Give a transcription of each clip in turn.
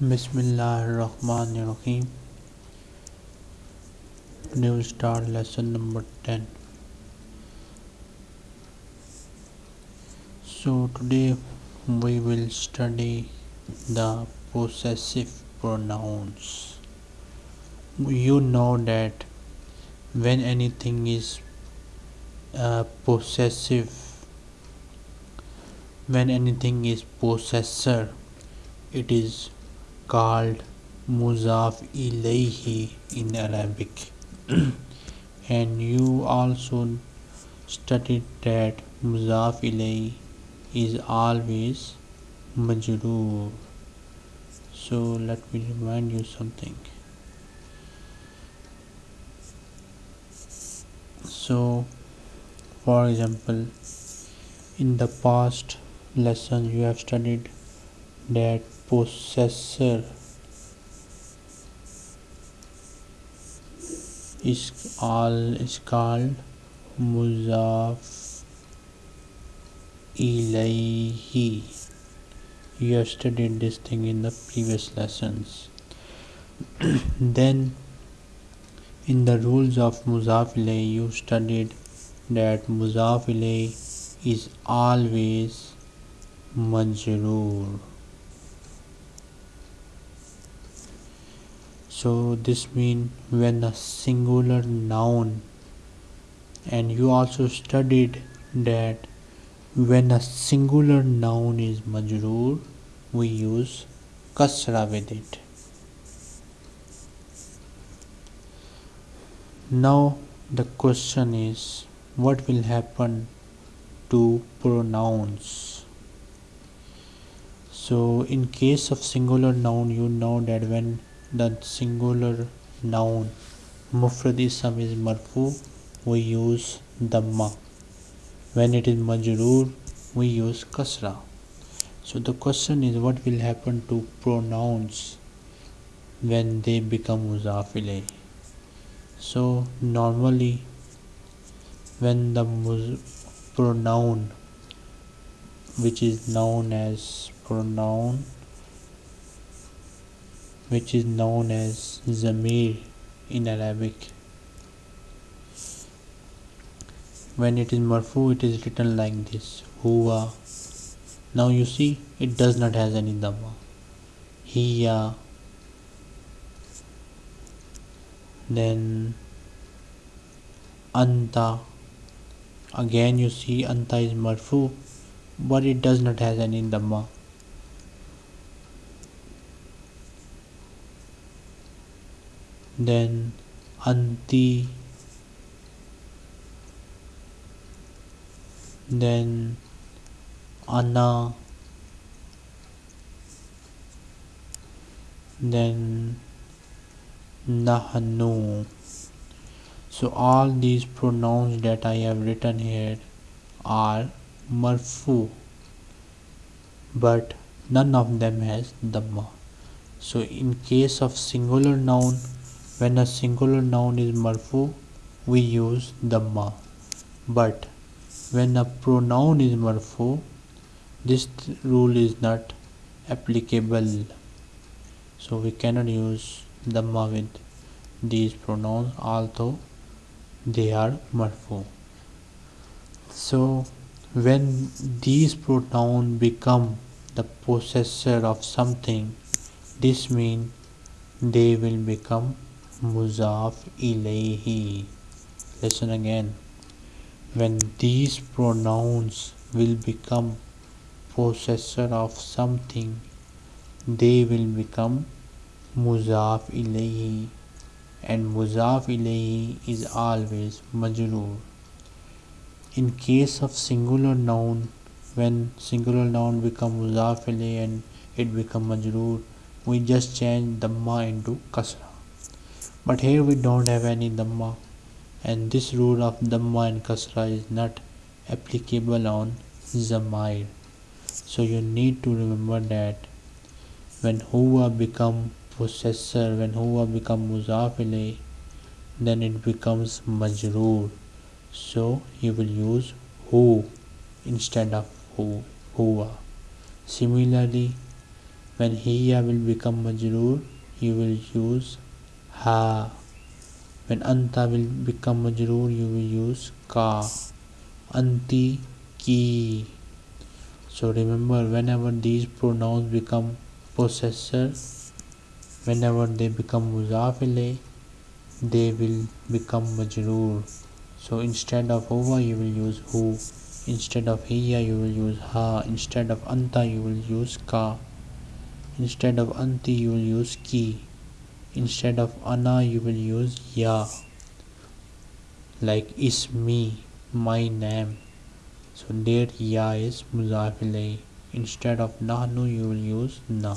Bismillahirrahmanirrahim. Today we'll start lesson number 10. So, today we will study the possessive pronouns. You know that when anything is uh, possessive, when anything is possessor, it is called muzaf ilayhi in Arabic. and you also studied that muzaf ilayhi is always majroor. So let me remind you something. So, for example, in the past lesson you have studied that possessor is all is called muzaf ilayhi you have studied this thing in the previous lessons. Then in the rules of muzaf you studied that muzaf is always majroor so this means when a singular noun and you also studied that when a singular noun is majroor we use kasra with it. Now the question is what will happen to pronouns? So in case of singular noun you know that when the singular noun mufrad ism is marfu we use dhamma when it is majroor we use kasra. So the question is what will happen to pronouns when they become muzaf so normally when the pronoun which is known as pronoun which is known as Zamir in Arabic. When it is marfu it is written like this huwa. Now you see it does not has any dhamma. Hiya then anta again you see anta is marfu but it does not has any dhamma then anti then ana then nahnu. So all these pronouns that I have written here are marfu but none of them has dhamma. So in case of singular noun when a singular noun is marfu, we use dhamma. But when a pronoun is marfu, this rule is not applicable. So we cannot use dhamma with these pronouns although they are marfu. So when these pronouns become the possessor of something, this means they will become muzaf ilayhi. Listen again. When these pronouns will become possessor of something they will become muzaf ilayhi. And muzaf ilayhi is always majroor. In case of singular noun when singular noun become muzaf ilayhi and it become majroor we just change dhamma into kasra but here we don't have any dhamma. And this rule of dhamma and kasra is not applicable on zamair. So you need to remember that when huwa become possessor when huwa become muzaf then it becomes majroor. So you will use who instead of who huwa similarly when hiya will become majroor you will use ha when anta will become majroor you will use ka anti ki so remember whenever these pronouns become possessor whenever they become muzaf they will become majroor so instead of huwa you will use who instead of hiya you will use ha instead of anta you will use ka instead of anti you will use ki instead of ana you will use ya. Like is me my name. So there ya is mudaf instead of nahnu you will use na.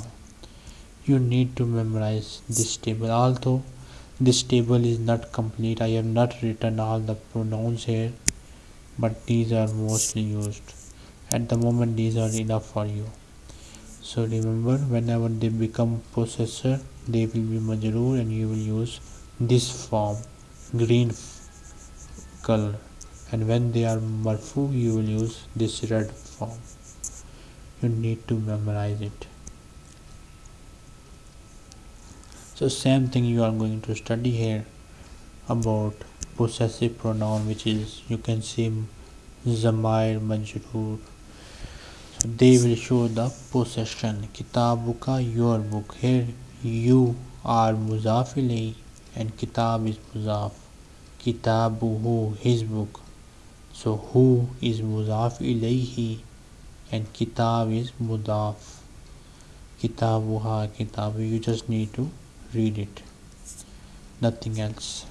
You need to memorize this table. Although this table is not complete i have not written all the pronouns here but these are mostly used. At the moment these are enough for you. So remember whenever they become possessor they will be majroor and you will use this form green color. And when they are marfu you will use this red form. You need to memorize it. So same thing you are going to study here about possessive pronoun which is you can see zamair majroor. So they will show the possession. Kitabuka your book. Here you are muzaf and kitab is muzaf. Kitabuhu his book. So who is muzaf ilayhi and kitab is mudaf. Kitabuha kitabu you just need to read it. Nothing else.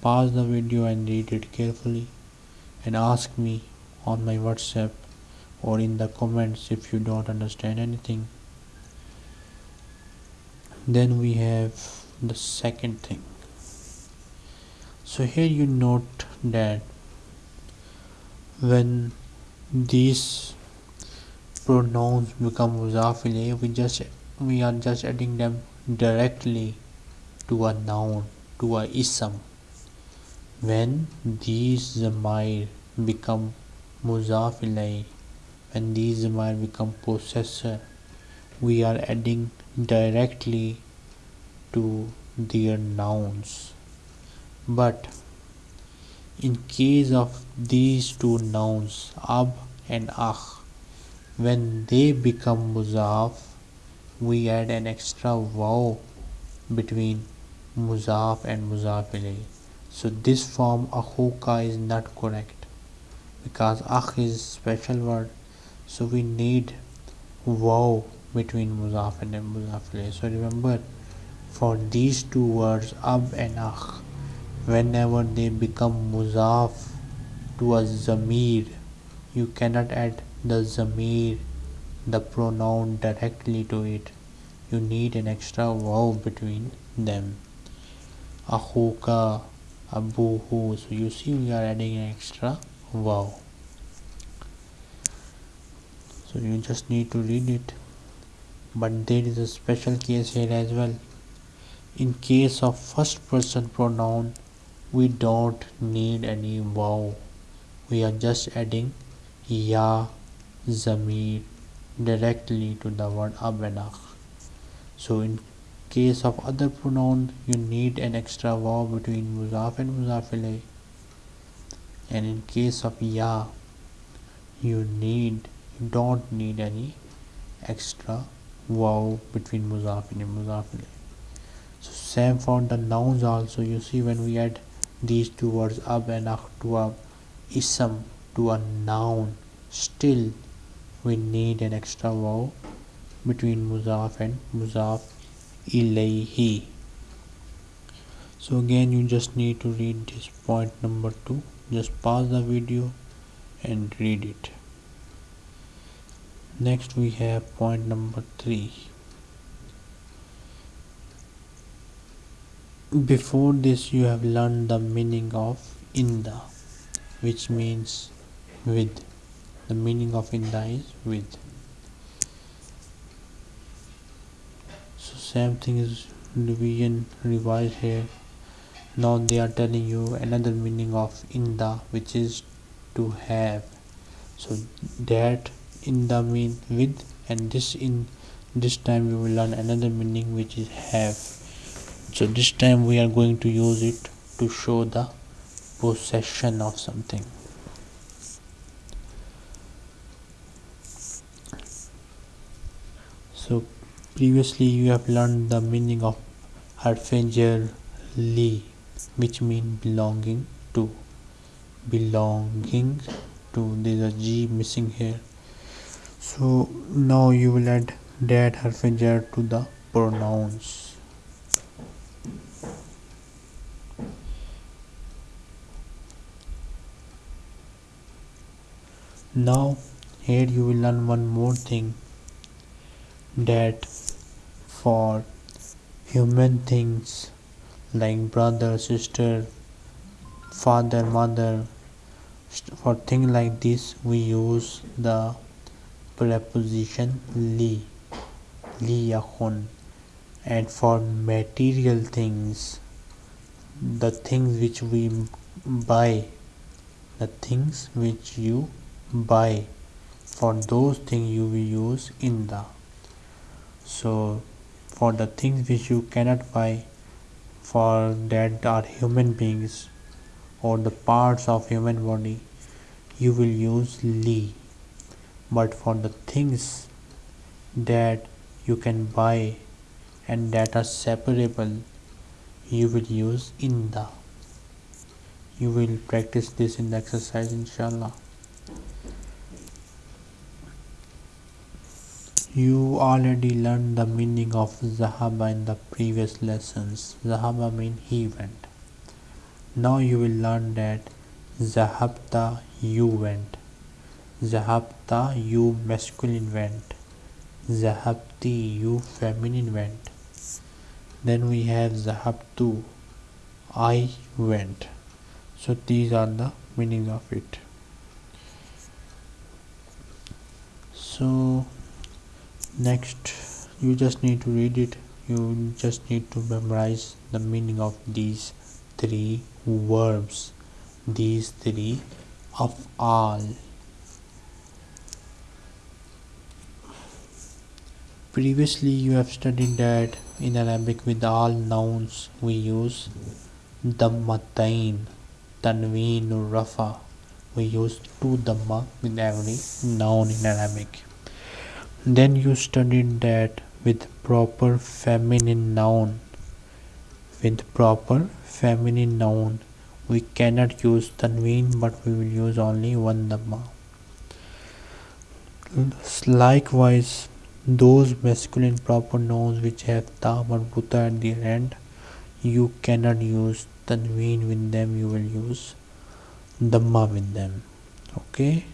Pause the video and read it carefully and ask me on my whatsapp or in the comments if you don't understand anything then we have the second thing. So here you note that when these pronouns become mudaf we just we are just adding them directly to a noun to a ism. When these zamir become muzaf when these zamir become possessor we are adding directly to their nouns. But in case of these two nouns ab and akh when they become muzaf we add an extra waw between muzaf and muzaf so this form akhuka is not correct because akh is special word. So we need waw between muzaf and muzaf so remember for these two words ab and akh whenever they become muzaf to a zamir you cannot add the zamir the pronoun directly to it. You need an extra vowel between them. Akhuka abuhu. So you see we are adding an extra vowel. So you just need to read it but there is a special case here as well. In case of first person pronoun we don't need any waw we are just adding ya zamir directly to the word abanakh so in case of other pronoun you need an extra waw between muzaf and muzaf and in case of ya you need you don't need any extra waw between muzaf and muzaf so same for the nouns also. You see when we add these two words ab and akh to a ism to a noun still we need an extra waw between muzaf and muzaf ilayhi so again you just need to read this point number two. Just pause the video and read it next we have point number three. Before this you have learned the meaning of inda which means with. The meaning of inda is with. So same thing is revision revised here. Now they are telling you another meaning of inda which is to have. So that inda mean with and this in this time we will learn another meaning which is have. So this time we are going to use it to show the possession of something. So previously you have learned the meaning of harfijar li which mean belonging to. Belonging to there's a g missing here so now you will add that harfijar to the pronouns. Now here you will learn one more thing that for human things like brother sister father mother for things like this we use the preposition li liyakun and for material things the things which we buy the things which you buy for those things you will use in the. So for the things which you cannot buy for that are human beings or the parts of human body you will use li but for the things that you can buy and that are separable you will use in the you will practice this in the exercise inshallah You already learned the meaning of Zahaba in the previous lessons. Zahaba means he went. Now you will learn that Zahabta you went. Zahabta you masculine went. Zahabti you feminine went. Then we have Zahabtu I went. So these are the meanings of it. So next you just need to read it you just need to memorize the meaning of these three verbs these three of all previously you have studied that in arabic with all nouns we use dammatain tanween rafa we use two dhamma with every noun in arabic then you studied that with proper feminine noun. With proper feminine noun, we cannot use tanween but we will use only one dhamma. Likewise, those masculine proper nouns which have ta marbuta at their end, you cannot use. Tanween with them, you will use. Dhamma with them. Okay?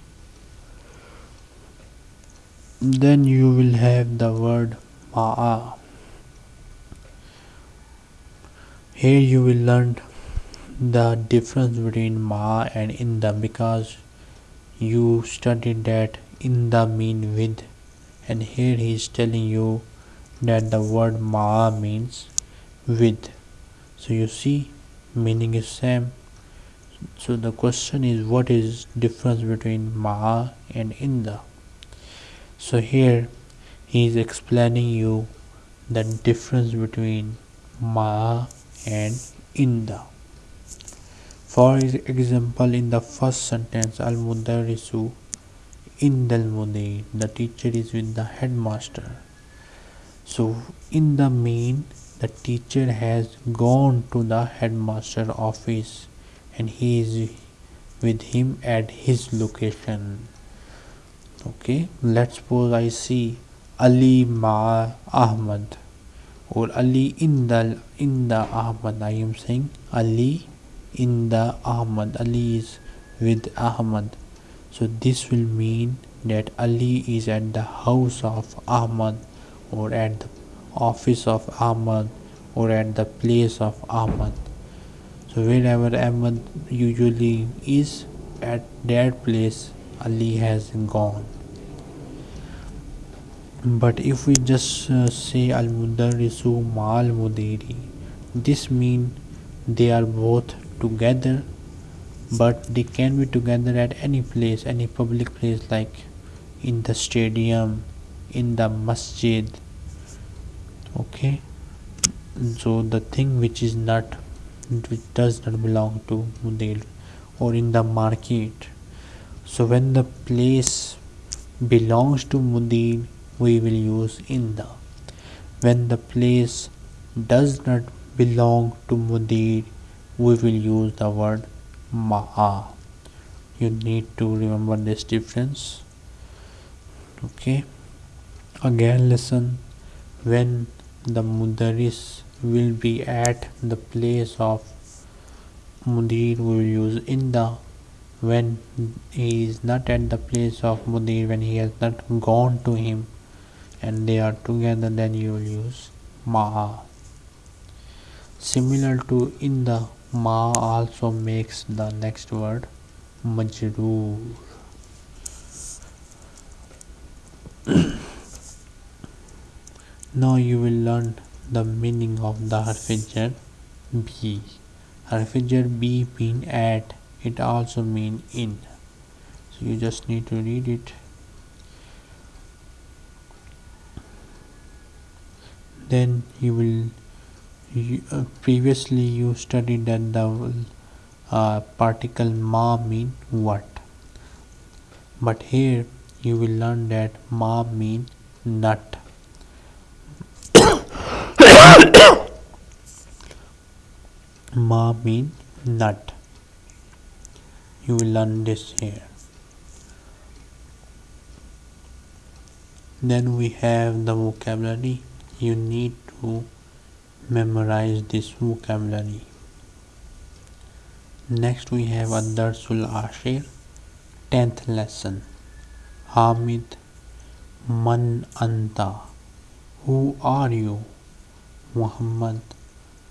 Then you will have the word ma'a. Here you will learn the difference between ma and inda because you studied that inda mean with and here he is telling you that the word ma means with so you see meaning is same. So the question is what is difference between ma and inda? So here he is explaining you the difference between ma and inda. For example in the first sentence al mudarrisu indal mudir the teacher is with the headmaster. So in the mean the teacher has gone to the headmaster office and he is with him at his location. Okay let's suppose I see Ali Ma Ahmad. Or Ali in the in the Ahmad I am saying Ali in the Ahmad. Ali is with Ahmad so this will mean that Ali is at the house of Ahmad or at the office of Ahmad or at the place of Ahmad. So wherever Ahmad usually is at that place Ali has gone. But if we just uh, say al mudarrisu ma'al mudiri this mean they are both together but they can be together at any place any public place like in the stadium in the masjid. Okay? So the thing which is not which does not belong to Mudir or in the market. So when the place belongs to Mudir we will use in the. When the place does not belong to Mudir we will use the word Ma'a. You need to remember this difference. Okay. Again listen. When the mudaris will be at the place of mudir we will use inda. When he is not at the place of mudir when he has not gone to him and they are together then you will use ma'a. Similar to inda ma also makes the next word majroor. Now you will learn the meaning of the harfijar b. Harfijar b mean at it also mean in. So you just need to read it. Then you will you, uh, previously you studied that the uh, particle ma mean what? But here you will learn that ma mean nut. Ma mean nut. You will learn this here. Then we have the vocabulary. You need to memorize this vocabulary. Next we have Adarsul Ashir 10th lesson. Hamid Man Anta. Who are you? Muhammad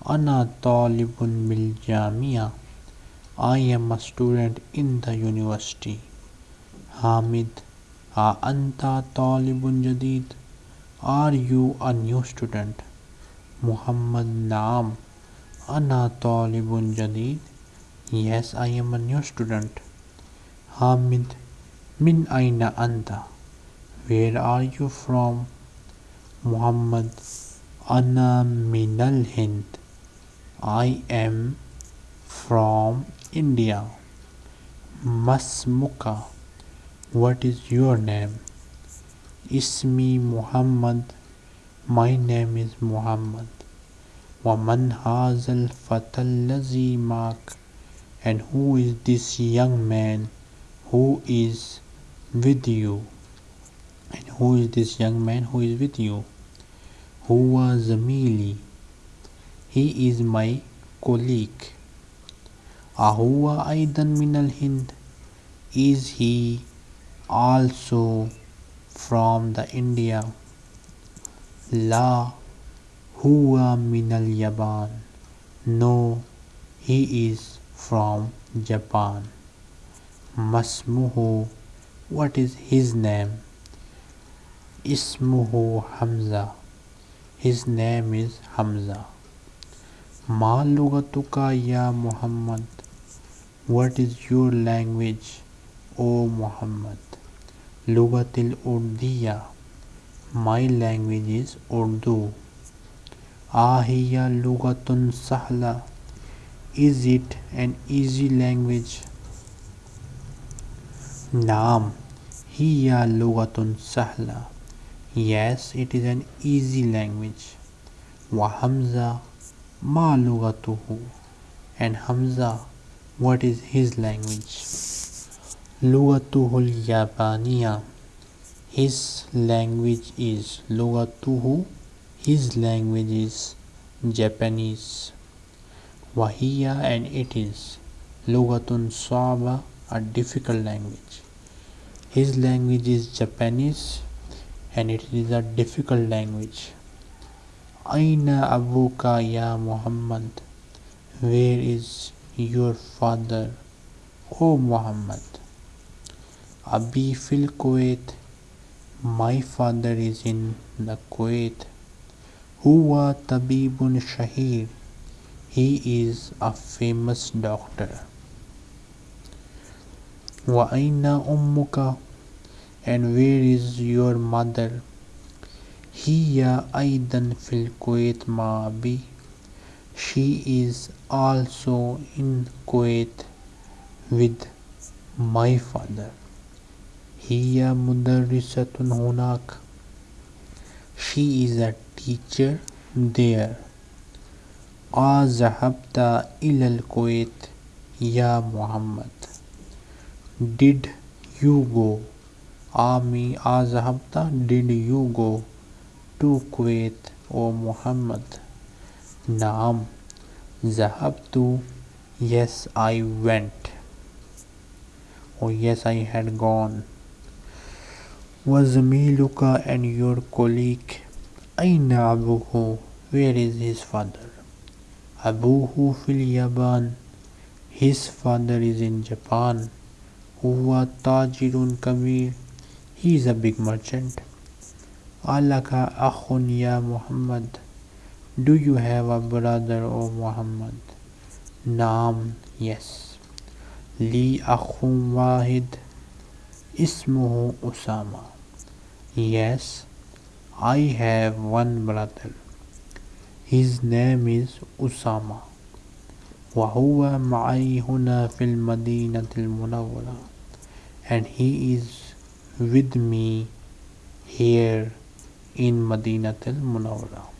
Ana Talibun Bil Jamia. I am a student in the university. Hamid A Anta Talibun Jadid. Are you a new student? Muhammad Naam Ana Talibun Jadid Yes, I am a new student. Hamid, Min Aina Anta. Where are you from? Muhammad, Ana Minal Hind. I am from India. Masmuka. What is your name? Ismi Muhammad. My name is Muhammad. ومن هذا الفتى الذي معك and who is this young man who is with you and who is this young man who is with you huwa zamili he is my colleague ahuwa aidan min al hind is he also from the india La huwa min al yaban no he is from Japan. Masmuhu, what is his name? Ismuhu Hamza, his name is Hamza. Ma lugatuka ya Muhammad, what is your language, O Muhammad? Lugatil Urdiya, my language is Urdu. Ahiya lugatun sahla, is it an easy language? Naam, hiya lugatun sahla. Yes, it is an easy language. Wa Hamza ma lugatuhu. And Hamza, what is his language? Lugatuhul Yabaniya. His language is Lugatuhu. His language is Japanese. Wahiya and it is Lugatun Saba, a difficult language. His language is Japanese and it is a difficult language. Aina Abuka ya Muhammad, where is your father, O Muhammad? Abi fil Kuwait, my father is in the Kuwait. Huwa Tabibun Shahir. He is a famous doctor. Wa ummuka? And where is your mother? Hiya aidan fil Kuwait maabi. She is also in Kuwait with my father. هي مدرسة هناك She is a teacher there أذهبت إلى الكويت يا محمد Did you go Ami أذهبت Did you go to Kuwait O Muhammad نعم ذهبت Yes I went Oh yes I had gone وزميلك and your colleague أين أبوه Where is his father أبوه في اليابان His father is in Japan هو تاجر كبير He is a big merchant ألك أخ يا محمد Do you have a brother O Muhammad نعم Yes لي أخ واحد اسمه أسامة Yes I have one brother His name is Usama وهو معي هنا في المدينة المنورة and he is with me here in مدينة المنورة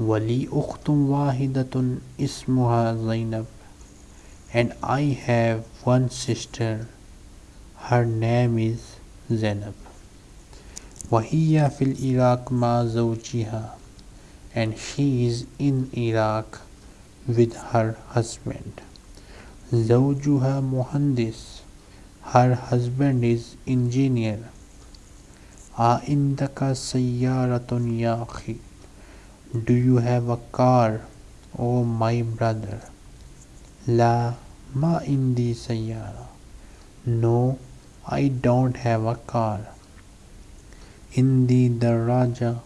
ولي أخت واحدة اسمها زينب and I have one sister her name is Zainab وهي في العراق مع زوجها and she is in Iraq with her husband زوجها مهندس her husband is engineer عندك سيارة يا أخي Do you have a car Oh my brother لا ما عندي سيارة No I don't have a car Indi Daraja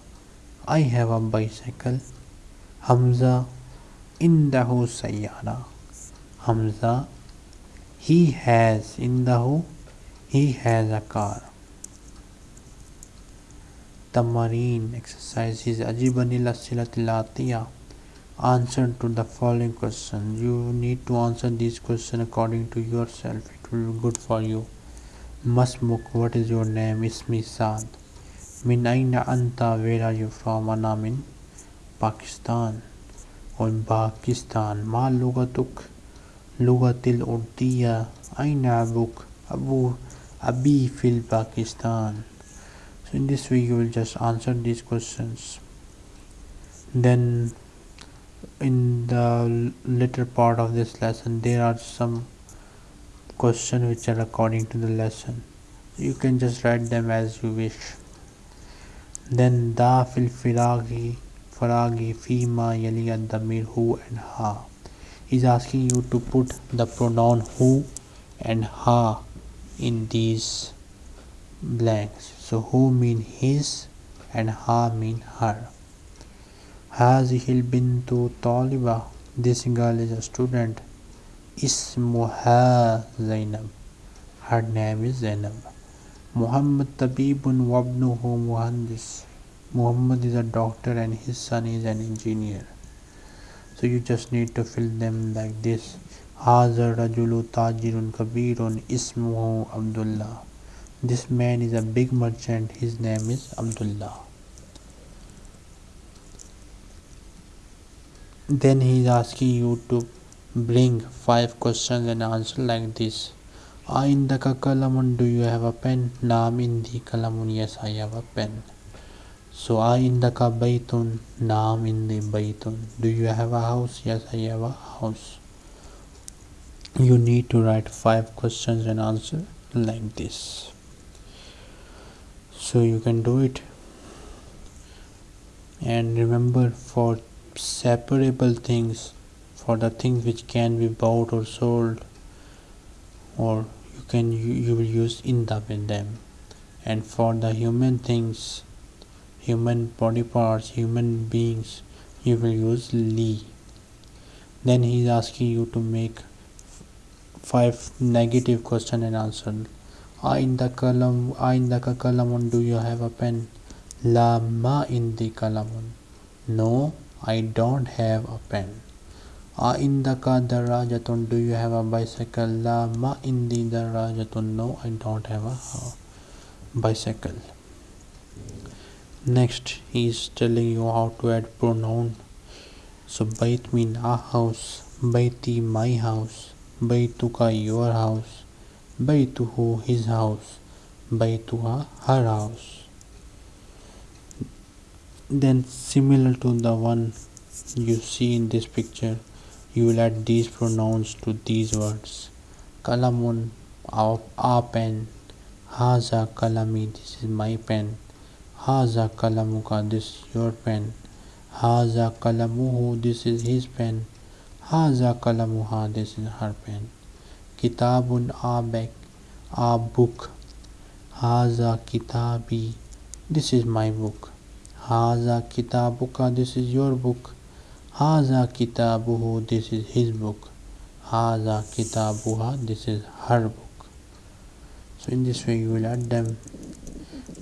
I have a bicycle Hamza Indahu Sayyara Hamza He has Indahu He has a car Tamarine exercises. Ajibani Ajibanila Answer to the following question. You need to answer these questions according to yourself. It will be good for you. Masmuk, what is your name? Ismi Saad. Min aina anta, where are you from? Ana min Pakistan. Or Pakistan. Ma lugatuk, lugatil urdiya. Aina abuk, abu, abi fil Pakistan. So in this way you will just answer these questions. Then in the later part of this lesson there are some questions which are according to the lesson you can just write them as you wish then da fil firagi, faragi, fima, yali damir who and ha. Is asking you to put the pronoun who and ha in these blanks. So who mean his and ha mean her. Hazihil bintu taliba. This girl is a student. Ismuha Zainab. Her name is Zainab. Muhammad Tabibun wabnuhu muhandis. Muhammad is a doctor and his son is an engineer. So you just need to fill them like this. Hazar Rajulu Tajirun Kabirun Ismuhu Abdullah. This man is a big merchant. His name is Abdullah. Then he is asking you to bring five questions and answer like this. Aindaka kalamun do you have a pen? Naam indi kalamun yes I have a pen. So in Aindaka baytun Naam indi baytun Do you have a house? Yes I have a house. You need to write five questions and answer like this. So you can do it. And remember for separable things for the things which can be bought or sold or you can you, you will use in inda with them and for the human things human body parts human beings you will use li then he is asking you to make five negative question and answer ah, in the column ah, in the column do you have a pen La ma indi kalamun. No, I don't have a pen. A indaka darajatun. Do you have a bicycle? La ma indi darajatun. No, I don't have a uh, bicycle. Next, he is telling you how to add pronoun. So, bait mean a house, baiti my house, baituka your house, baituhu his house, baituha her house. Then, similar to the one you see in this picture, you will add these pronouns to these words. Kalamun, a, a pen, haza kalami, this is my pen Haza kalamuka, this is your pen. Haza kalamuhu, this is his pen. Haza kalamuha, this is her pen. Kitabun abek, a book. Haza kitabi, this is my book. Haza kitabuka, this is your book. Haza kitabuhu, this is his book. Haza kitabuha, this is her book. So in this way you will add them.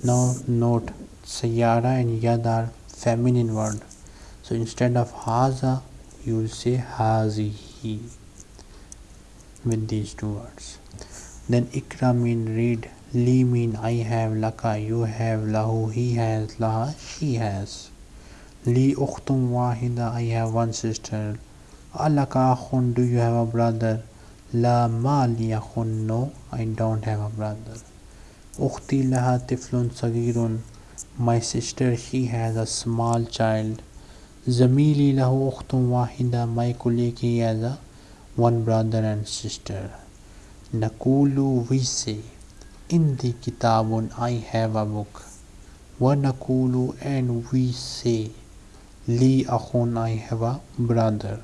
Now note Sayara and Yad are feminine word. So instead of Haza, you will say Hazihi with these two words. Then Ikra mean read, Li mean I have, Laka you have, Lahu he has, Laha she has. Li Ukhtum Wahida I have one sister. Alaka Akhun do you have a brother? La Ma li akhun no I don't have a brother. Ukhti laha tiflun sagirun my sister she has a small child Zamili lahu ukhtun wahida my colleague he has a one brother and sister Nakulu we say in the kitabun I have a book wa nakulu and we say li akhun I have a brother.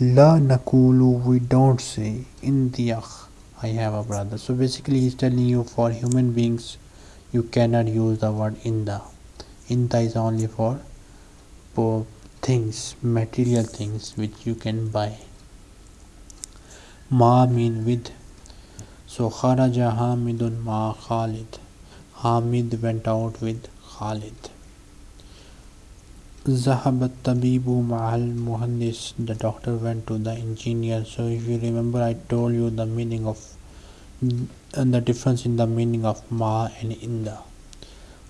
La nakulu we don't say. In the akh I have a brother. So basically he's telling you for human beings you cannot use the word inda. Inda is only for, for things material things which you can buy. Ma mean with. So kharaja hamidun ma khalid. Hamid went out with khalid Zahabat Tabibu Mahal Muhandis, the doctor went to the engineer. So, if you remember, I told you the meaning of and the difference in the meaning of ma and inda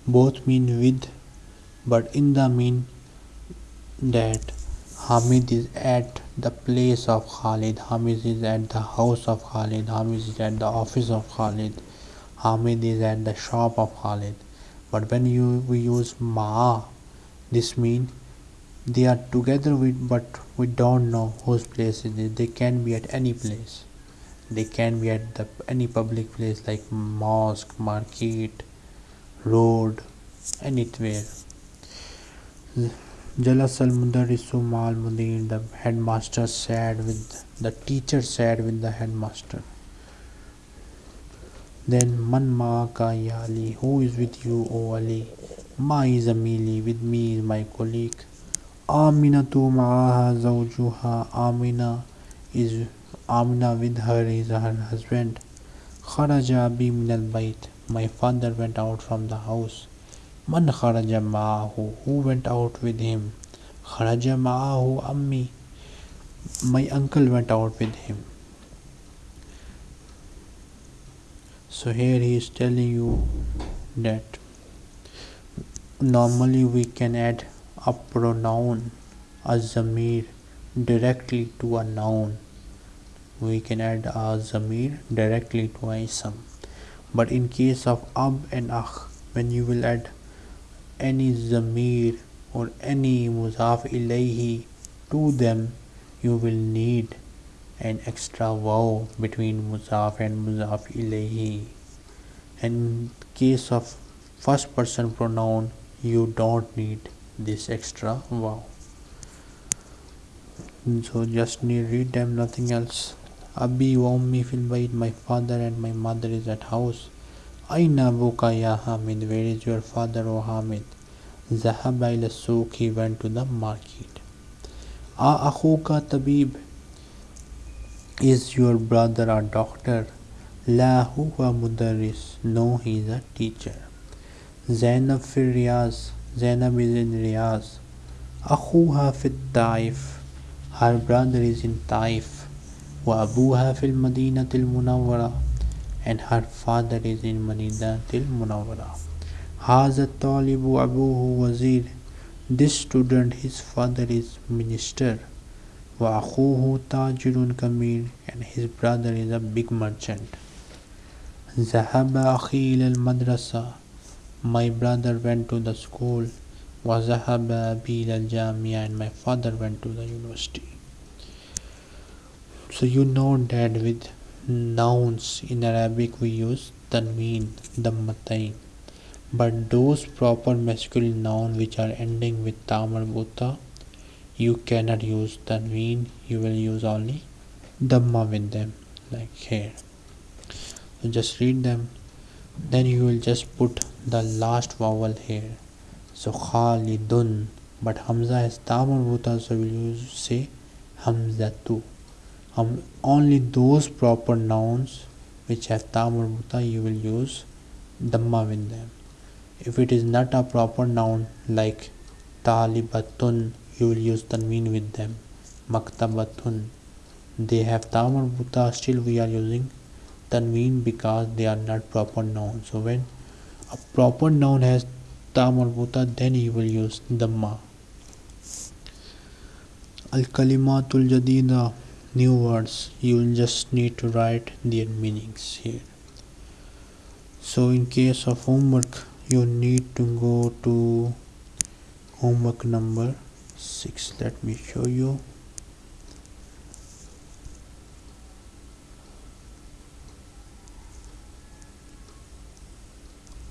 both mean with but inda mean that Hamid is at the place of Khalid. Hamid is at the house of Khalid. Hamid is at the office of Khalid. Hamid is at the shop of Khalid. But when you we use ma this mean they are together with but we don't know whose place it is they can be at any place they can be at the, any public place like mosque market road anywhere Jalas al Mudir, the headmaster said with the teacher said with the headmaster. Then Man Maaka Yali, who is with you, O Ali? Is Amili, with me is my colleague. Amina tu Maaha Zawjuha, Amina is Amina with her is her husband. Abi min al bayt. My father went out from the house. Man kharaja ma'ahu. Who went out with him? Kharaja ma'ahu ammi. My uncle went out with him. So here he is telling you that normally we can add a pronoun, a zamir, directly to a noun. We can add a zamir directly to a ism but in case of ab and akh when you will add any zamir or any muzaf ilayhi to them you will need an extra waw between muzaf and muzaf ilayhi. In case of first person pronoun you don't need this extra wow so just need read them nothing else Abi wa ummi fil bayt. My father and my mother is at house. Aina abuka ya Hamid. Where is your father, O Hamid? Zahaba ila. He went to the market. A akhuka tabib. Is your brother a doctor? La huwa mudarris. No, he is a teacher. زينب في الرياض زينب is in رياض أخوها في الطائف her brother is in طائف. وأبوها في المدينة المنورة and her father is in مدينة المنورة. هذا الطالب أبوه وزير. This student his father is minister. وأخوه تاجر كمير and his brother is a big merchant. ذهب أخي إلى المدرسة. My brother went to the school وذهب أبي إلى الجامعة and my father went to the university. So you know that with nouns in Arabic we use tanween, dammatain. But those proper masculine nouns which are ending with ta marbuta, you cannot use tanween. You will use only damma with them, like here. So just read them then you will just put the last vowel here. So khalidun. But hamza has ta marbuta so we will say? Hamzatu um, only those proper nouns which have ta marbuta you will use dhamma with them. If it is not a proper noun like talibatun you will use tanween with them. Maktabatun. They have ta marbuta still we are using tanween because they are not proper nouns so when a proper noun has ta marbuta then you will use dhamma al kalimatul jadida new words. You will just need to write their meanings here. So in case of homework you need to go to homework number 6 let me show you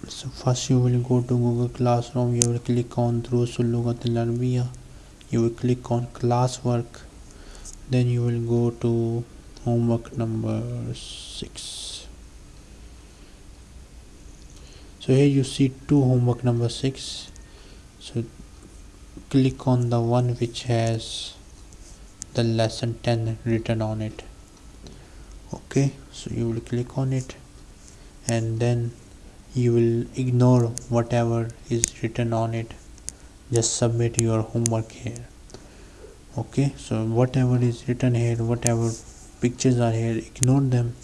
so first you will go to google classroom. You will click on through lugat larbia you will click on classwork. Then you will go to homework number six. So here you see two homework number six. So click on the one which has the lesson 10 written on it. Okay so you will click on it. And then you will ignore whatever is written on it. Just submit your homework here. Okay? So whatever is written here whatever pictures are here ignore them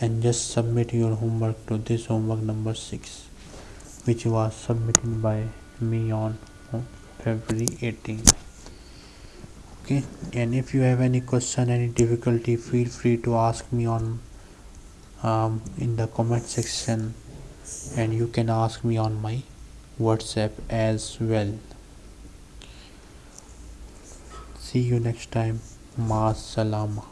and just submit your homework to this homework number 6 which was submitted by me on February 18 okay? And if you have any question any difficulty feel free to ask me on um, in the comment section and you can ask me on my whatsapp as well. See you next time. Ma salama